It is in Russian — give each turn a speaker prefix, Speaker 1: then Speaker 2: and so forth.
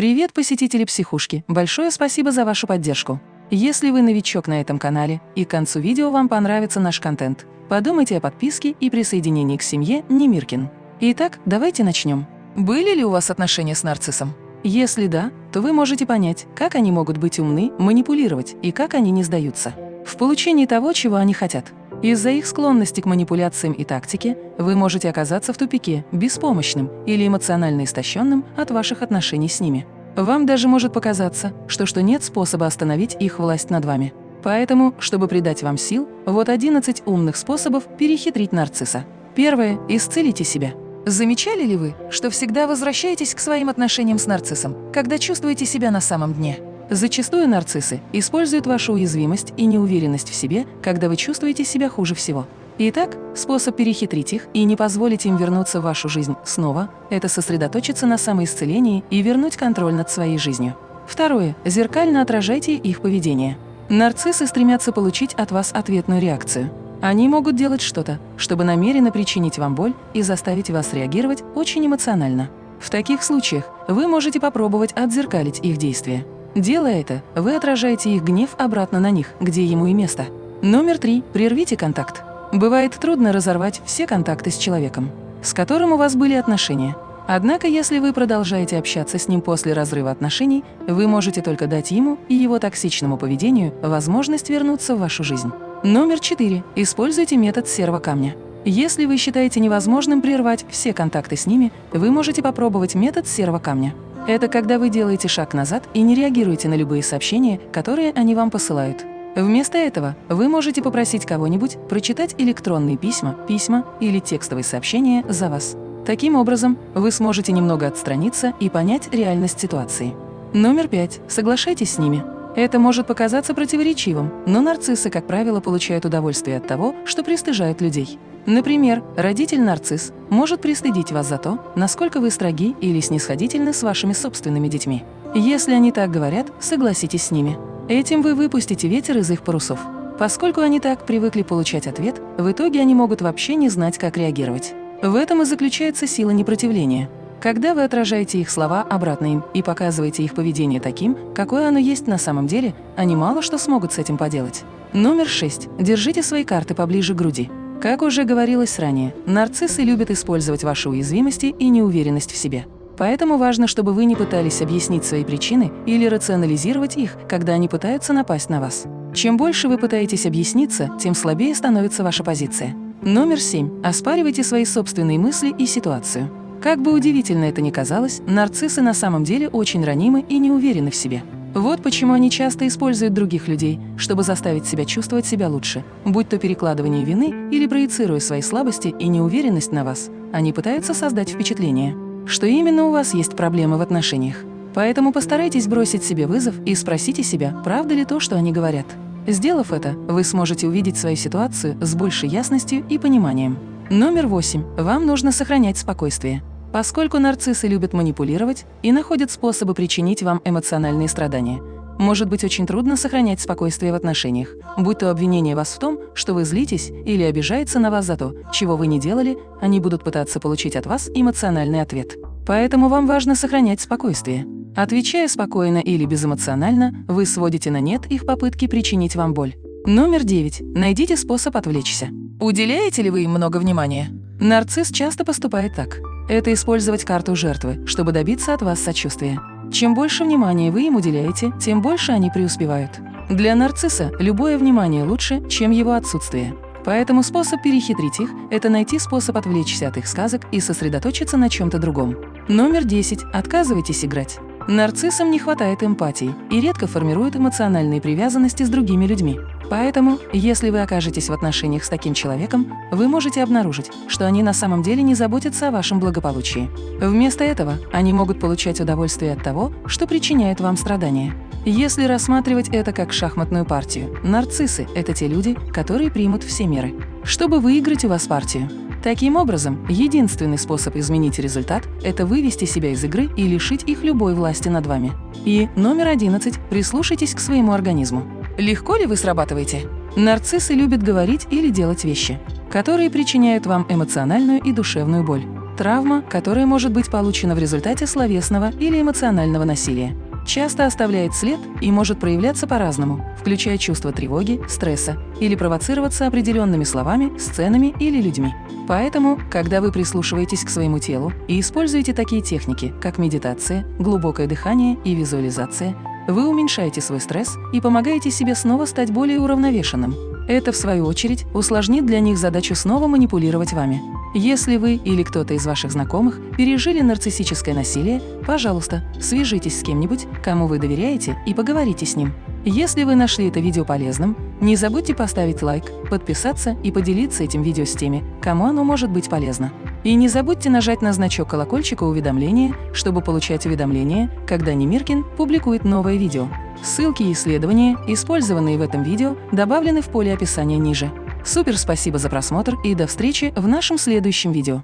Speaker 1: Привет, посетители психушки! Большое спасибо за вашу поддержку. Если вы новичок на этом канале и к концу видео вам понравится наш контент, подумайте о подписке и присоединении к семье Немиркин. Итак, давайте начнем. Были ли у вас отношения с нарциссом? Если да, то вы можете понять, как они могут быть умны, манипулировать и как они не сдаются в получении того, чего они хотят. Из-за их склонности к манипуляциям и тактике вы можете оказаться в тупике, беспомощным или эмоционально истощенным от ваших отношений с ними. Вам даже может показаться, что, что нет способа остановить их власть над вами. Поэтому, чтобы придать вам сил, вот 11 умных способов перехитрить нарцисса. Первое – исцелите себя. Замечали ли вы, что всегда возвращаетесь к своим отношениям с нарциссом, когда чувствуете себя на самом дне? Зачастую нарциссы используют вашу уязвимость и неуверенность в себе, когда вы чувствуете себя хуже всего. Итак, способ перехитрить их и не позволить им вернуться в вашу жизнь снова – это сосредоточиться на самоисцелении и вернуть контроль над своей жизнью. Второе. Зеркально отражайте их поведение. Нарциссы стремятся получить от вас ответную реакцию. Они могут делать что-то, чтобы намеренно причинить вам боль и заставить вас реагировать очень эмоционально. В таких случаях вы можете попробовать отзеркалить их действия. Делая это, вы отражаете их гнев обратно на них, где ему и место. Номер три. Прервите контакт. Бывает трудно разорвать все контакты с человеком, с которым у вас были отношения. Однако, если вы продолжаете общаться с ним после разрыва отношений, вы можете только дать ему и его токсичному поведению возможность вернуться в вашу жизнь. Номер четыре. Используйте метод серого камня. Если вы считаете невозможным прервать все контакты с ними, вы можете попробовать метод серого камня. Это когда вы делаете шаг назад и не реагируете на любые сообщения, которые они вам посылают. Вместо этого вы можете попросить кого-нибудь прочитать электронные письма, письма или текстовые сообщения за вас. Таким образом, вы сможете немного отстраниться и понять реальность ситуации. Номер пять. Соглашайтесь с ними. Это может показаться противоречивым, но нарциссы, как правило, получают удовольствие от того, что пристыжают людей. Например, родитель-нарцисс может пристыдить вас за то, насколько вы строги или снисходительны с вашими собственными детьми. Если они так говорят, согласитесь с ними. Этим вы выпустите ветер из их парусов. Поскольку они так привыкли получать ответ, в итоге они могут вообще не знать, как реагировать. В этом и заключается сила непротивления. Когда вы отражаете их слова обратно им и показываете их поведение таким, какое оно есть на самом деле, они мало что смогут с этим поделать. Номер шесть. Держите свои карты поближе к груди. Как уже говорилось ранее, нарциссы любят использовать ваши уязвимости и неуверенность в себе. Поэтому важно, чтобы вы не пытались объяснить свои причины или рационализировать их, когда они пытаются напасть на вас. Чем больше вы пытаетесь объясниться, тем слабее становится ваша позиция. Номер семь. Оспаривайте свои собственные мысли и ситуацию. Как бы удивительно это ни казалось, нарциссы на самом деле очень ранимы и не уверены в себе. Вот почему они часто используют других людей, чтобы заставить себя чувствовать себя лучше, будь то перекладывание вины или проецируя свои слабости и неуверенность на вас. Они пытаются создать впечатление, что именно у вас есть проблемы в отношениях. Поэтому постарайтесь бросить себе вызов и спросите себя, правда ли то, что они говорят. Сделав это, вы сможете увидеть свою ситуацию с большей ясностью и пониманием. Номер восемь. Вам нужно сохранять спокойствие. Поскольку нарциссы любят манипулировать и находят способы причинить вам эмоциональные страдания, может быть очень трудно сохранять спокойствие в отношениях, будь то обвинение вас в том, что вы злитесь или обижается на вас за то, чего вы не делали, они будут пытаться получить от вас эмоциональный ответ. Поэтому вам важно сохранять спокойствие. Отвечая спокойно или безэмоционально, вы сводите на нет их попытки причинить вам боль. Номер девять. Найдите способ отвлечься. Уделяете ли вы им много внимания? Нарцисс часто поступает так это использовать карту жертвы, чтобы добиться от вас сочувствия. Чем больше внимания вы им уделяете, тем больше они преуспевают. Для нарцисса любое внимание лучше, чем его отсутствие. Поэтому способ перехитрить их – это найти способ отвлечься от их сказок и сосредоточиться на чем-то другом. Номер 10. Отказывайтесь играть. Нарциссам не хватает эмпатии и редко формируют эмоциональные привязанности с другими людьми. Поэтому, если вы окажетесь в отношениях с таким человеком, вы можете обнаружить, что они на самом деле не заботятся о вашем благополучии. Вместо этого они могут получать удовольствие от того, что причиняет вам страдания. Если рассматривать это как шахматную партию, нарциссы – это те люди, которые примут все меры, чтобы выиграть у вас партию. Таким образом, единственный способ изменить результат – это вывести себя из игры и лишить их любой власти над вами. И номер 11 – прислушайтесь к своему организму. Легко ли вы срабатываете? Нарциссы любят говорить или делать вещи, которые причиняют вам эмоциональную и душевную боль. Травма, которая может быть получена в результате словесного или эмоционального насилия часто оставляет след и может проявляться по-разному, включая чувство тревоги, стресса или провоцироваться определенными словами, сценами или людьми. Поэтому, когда вы прислушиваетесь к своему телу и используете такие техники, как медитация, глубокое дыхание и визуализация, вы уменьшаете свой стресс и помогаете себе снова стать более уравновешенным. Это, в свою очередь, усложнит для них задачу снова манипулировать вами. Если вы или кто-то из ваших знакомых пережили нарциссическое насилие, пожалуйста, свяжитесь с кем-нибудь, кому вы доверяете, и поговорите с ним. Если вы нашли это видео полезным, не забудьте поставить лайк, подписаться и поделиться этим видео с теми, кому оно может быть полезно. И не забудьте нажать на значок колокольчика уведомления, чтобы получать уведомления, когда Немиркин публикует новое видео. Ссылки и исследования, использованные в этом видео, добавлены в поле описания ниже. Супер спасибо за просмотр и до встречи в нашем следующем видео.